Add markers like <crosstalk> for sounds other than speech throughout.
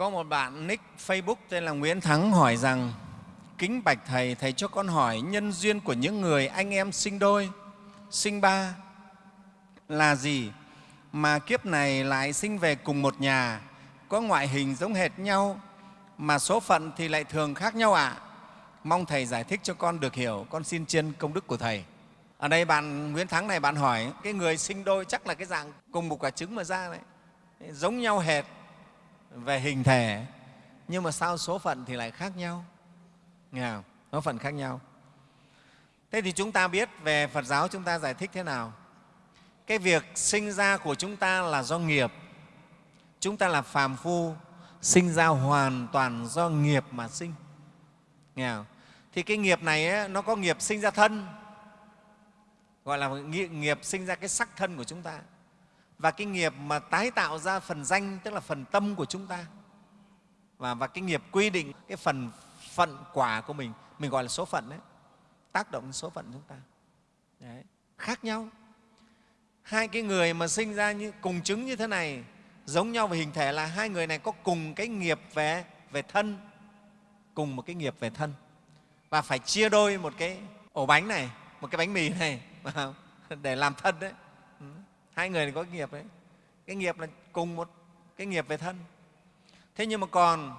Có một bạn nick Facebook tên là Nguyễn Thắng hỏi rằng Kính bạch Thầy, Thầy cho con hỏi nhân duyên của những người anh em sinh đôi, sinh ba là gì mà kiếp này lại sinh về cùng một nhà, có ngoại hình giống hệt nhau mà số phận thì lại thường khác nhau ạ? À? Mong Thầy giải thích cho con được hiểu, con xin trên công đức của Thầy. Ở đây bạn Nguyễn Thắng này bạn hỏi cái người sinh đôi chắc là cái dạng cùng một quả trứng mà ra này, giống nhau hệt về hình thể nhưng mà sao số phận thì lại khác nhau? Nghe không? số phận khác nhau. Thế thì chúng ta biết về phật giáo chúng ta giải thích thế nào? Cái việc sinh ra của chúng ta là do nghiệp. Chúng ta là phàm phu sinh ra hoàn toàn do nghiệp mà sinh. Nghe không? thì cái nghiệp này ấy, nó có nghiệp sinh ra thân gọi là nghiệp sinh ra cái sắc thân của chúng ta và cái nghiệp mà tái tạo ra phần danh tức là phần tâm của chúng ta. Và, và cái nghiệp quy định cái phần phận quả của mình mình gọi là số phận đấy tác động đến số phận chúng ta. Đấy. khác nhau. Hai cái người mà sinh ra như cùng chứng như thế này giống nhau về hình thể là hai người này có cùng cái nghiệp về về thân cùng một cái nghiệp về thân. Và phải chia đôi một cái ổ bánh này một cái bánh mì này <laughs> để làm thân đấy hai người này có cái nghiệp đấy. Cái nghiệp là cùng một cái nghiệp về thân. Thế nhưng mà còn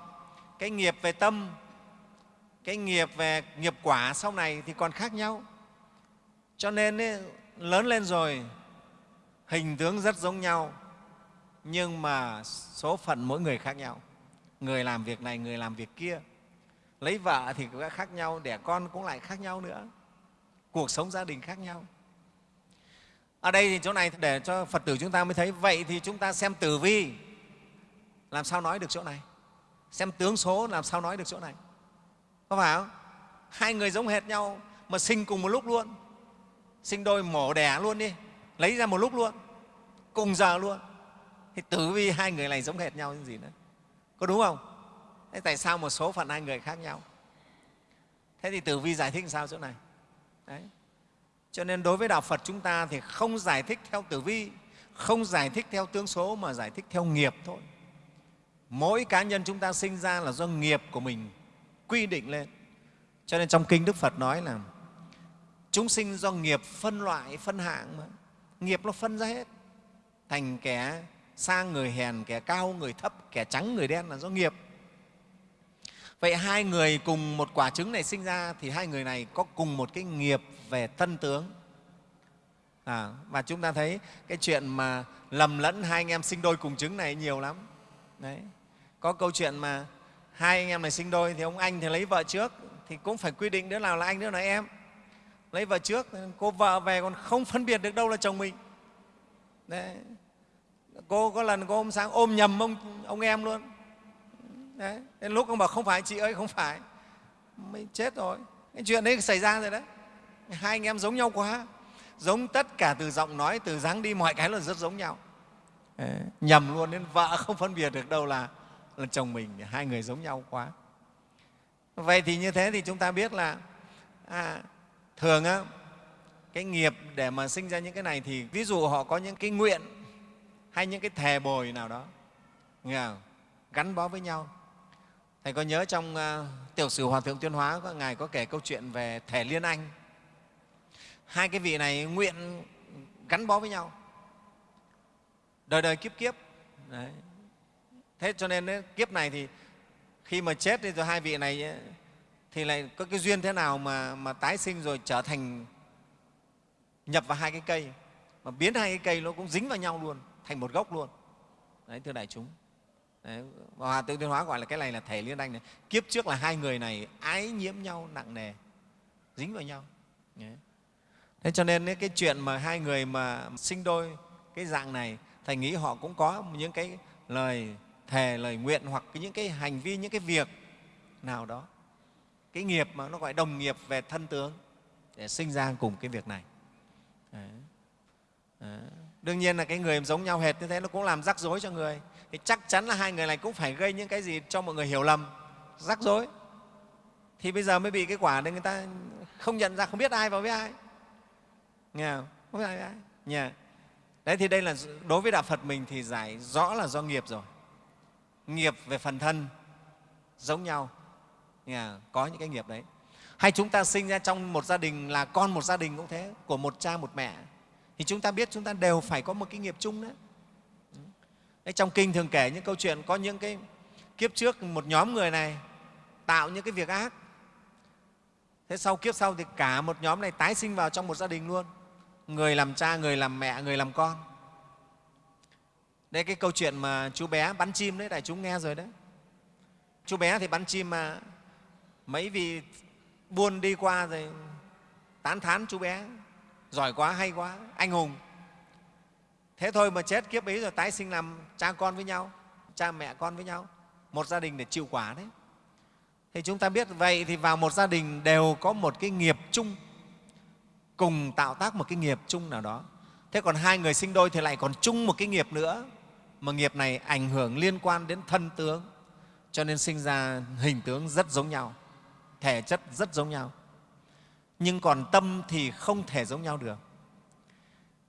cái nghiệp về tâm cái nghiệp về nghiệp quả sau này thì còn khác nhau. Cho nên ấy, lớn lên rồi hình tướng rất giống nhau nhưng mà số phận mỗi người khác nhau. Người làm việc này người làm việc kia. Lấy vợ thì cũng khác nhau đẻ con cũng lại khác nhau nữa. Cuộc sống gia đình khác nhau ở đây thì chỗ này để cho phật tử chúng ta mới thấy. Vậy thì chúng ta xem tử vi. Làm sao nói được chỗ này? Xem tướng số làm sao nói được chỗ này? Có phải không? Hai người giống hệt nhau mà sinh cùng một lúc luôn. Sinh đôi mổ đẻ luôn đi. Lấy ra một lúc luôn. Cùng giờ luôn. Thì tử vi hai người này giống hệt nhau như gì nữa. Có đúng không? Thế tại sao một số phận hai người khác nhau? Thế thì tử vi giải thích sao chỗ này? Đấy cho nên đối với đạo phật chúng ta thì không giải thích theo tử vi, không giải thích theo tướng số mà giải thích theo nghiệp thôi. Mỗi cá nhân chúng ta sinh ra là do nghiệp của mình quy định lên. Cho nên trong kinh đức phật nói là chúng sinh do nghiệp phân loại, phân hạng mà. Nghiệp nó phân ra hết. Thành kẻ sang người hèn, kẻ cao người thấp, kẻ trắng người đen là do nghiệp. Vậy hai người cùng một quả trứng này sinh ra thì hai người này có cùng một cái nghiệp về thân tướng. À, và chúng ta thấy cái chuyện mà lầm lẫn hai anh em sinh đôi cùng trứng này nhiều lắm. Đấy. Có câu chuyện mà hai anh em này sinh đôi thì ông anh thì lấy vợ trước thì cũng phải quy định đứa nào là anh đứa nào là em. Lấy vợ trước cô vợ về còn không phân biệt được đâu là chồng mình. Đấy. cô có lần cô hôm sáng ôm nhầm ông, ông em luôn. Đấy. Đến lúc ông bảo không phải chị ơi không phải. Mới chết rồi. Cái chuyện đấy xảy ra rồi đấy hai anh em giống nhau quá giống tất cả từ giọng nói từ dáng đi mọi cái là rất giống nhau đấy. nhầm luôn nên vợ không phân biệt được đâu là là chồng mình hai người giống nhau quá vậy thì như thế thì chúng ta biết là à, thường á, cái nghiệp để mà sinh ra những cái này thì ví dụ họ có những cái nguyện hay những cái thề bồi nào đó nghe không? gắn bó với nhau thầy có nhớ trong uh, tiểu sử hòa thượng tuyên hóa có ngài có kể câu chuyện về thể liên anh hai cái vị này nguyện gắn bó với nhau. Đời đời kiếp kiếp. Đấy. Thế cho nên ấy, kiếp này thì khi mà chết thì rồi hai vị này ấy, thì lại có cái duyên thế nào mà, mà tái sinh rồi trở thành nhập vào hai cái cây. Mà biến hai cái cây nó cũng dính vào nhau luôn thành một gốc luôn. Đấy thưa đại chúng. Đấy, hòa tự tuyên hóa gọi là cái này là thể liên anh này. Kiếp trước là hai người này ái nhiễm nhau nặng nề dính vào nhau. Đấy thế cho nên cái chuyện mà hai người mà sinh đôi cái dạng này, thầy nghĩ họ cũng có những cái lời thề, lời nguyện hoặc những cái hành vi, những cái việc nào đó. Cái nghiệp mà nó gọi đồng nghiệp về thân tướng để sinh ra cùng cái việc này. Đấy. Đấy. đương nhiên là cái người giống nhau hệt như thế nó cũng làm rắc rối cho người. Thì chắc chắn là hai người này cũng phải gây những cái gì cho mọi người hiểu lầm, rắc rối. Thì bây giờ mới bị cái quả nên người ta không nhận ra, không biết ai vào với ai nghe không? Không ai ai? Nhà. đấy thì đây là đối với đạo phật mình thì giải rõ là do nghiệp rồi. Nghiệp về phần thân giống nhau. Nghe có những cái nghiệp đấy. Hay chúng ta sinh ra trong một gia đình là con một gia đình cũng thế của một cha một mẹ. Thì chúng ta biết chúng ta đều phải có một cái nghiệp chung đấy. Đấy, trong kinh thường kể những câu chuyện có những cái kiếp trước một nhóm người này tạo những cái việc ác. Thế sau kiếp sau thì cả một nhóm này tái sinh vào trong một gia đình luôn người làm cha, người làm mẹ, người làm con. Đây cái câu chuyện mà chú bé bắn chim đấy, đại chúng nghe rồi đấy. Chú bé thì bắn chim mà mấy vị buôn đi qua rồi tán thán chú bé. Giỏi quá, hay quá, anh hùng. Thế thôi mà chết kiếp ấy rồi, tái sinh làm cha con với nhau, cha mẹ con với nhau. Một gia đình để chịu quả đấy. Thì chúng ta biết vậy thì vào một gia đình đều có một cái nghiệp chung cùng tạo tác một cái nghiệp chung nào đó. Thế còn hai người sinh đôi thì lại còn chung một cái nghiệp nữa, mà nghiệp này ảnh hưởng liên quan đến thân tướng, cho nên sinh ra hình tướng rất giống nhau, thể chất rất giống nhau. Nhưng còn tâm thì không thể giống nhau được.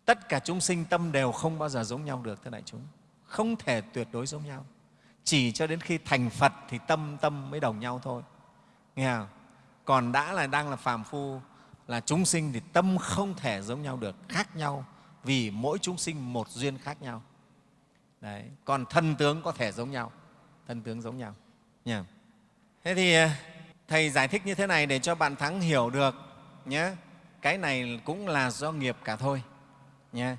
Tất cả chúng sinh tâm đều không bao giờ giống nhau được, thưa đại chúng. Không thể tuyệt đối giống nhau. Chỉ cho đến khi thành phật thì tâm tâm mới đồng nhau thôi. Nghe không? còn đã là, đang là phàm phu là chúng sinh thì tâm không thể giống nhau được, khác nhau, vì mỗi chúng sinh một duyên khác nhau. Đấy. còn thân tướng có thể giống nhau thân tướng giống nhau. Nha thế thì à, thầy giải thích như thế này để cho bạn thắng hiểu được nhé cái này cũng là do nghiệp cả thôi nhé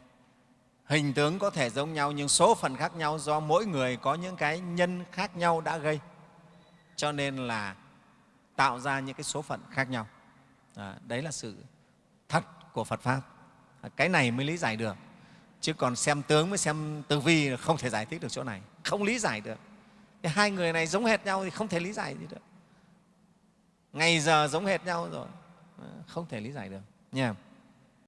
hình tướng có thể giống nhau nhưng số phận khác nhau do mỗi người có những cái nhân khác nhau đã gây. Cho nên là tạo ra những cái số phận khác nhau à, đấy là sự thật của phật pháp. À, cái này mới lý giải được. Chứ còn xem tướng mới xem tư vi không thể giải thích được chỗ này. Không lý giải được. Thì hai người này giống hệt nhau thì không thể lý giải gì được. Ngày giờ giống hệt nhau rồi. À, không thể lý giải được. Nha.